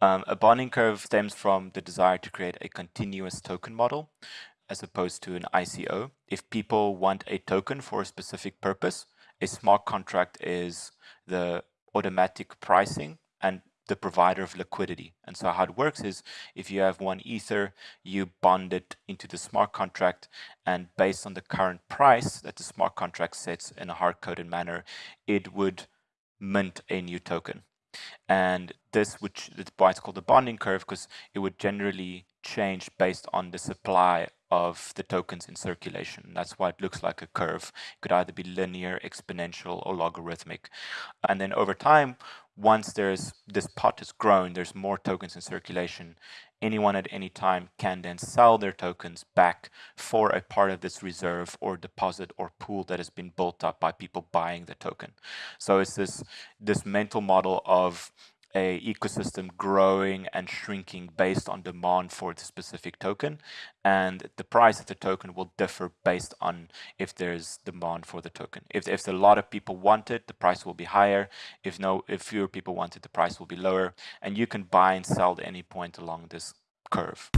Um, a bonding curve stems from the desire to create a continuous token model as opposed to an ICO. If people want a token for a specific purpose, a smart contract is the automatic pricing and the provider of liquidity. And so how it works is if you have one ether, you bond it into the smart contract and based on the current price that the smart contract sets in a hard-coded manner, it would mint a new token. And this, which why it's called the bonding curve, because it would generally change based on the supply of the tokens in circulation. That's why it looks like a curve. It could either be linear, exponential, or logarithmic. And then over time, once there's this pot is grown, there's more tokens in circulation, anyone at any time can then sell their tokens back for a part of this reserve or deposit or pool that has been built up by people buying the token. So it's this this mental model of a ecosystem growing and shrinking based on demand for the specific token and the price of the token will differ based on if there's demand for the token. If, if a lot of people want it the price will be higher. If no if fewer people want it the price will be lower. And you can buy and sell at any point along this curve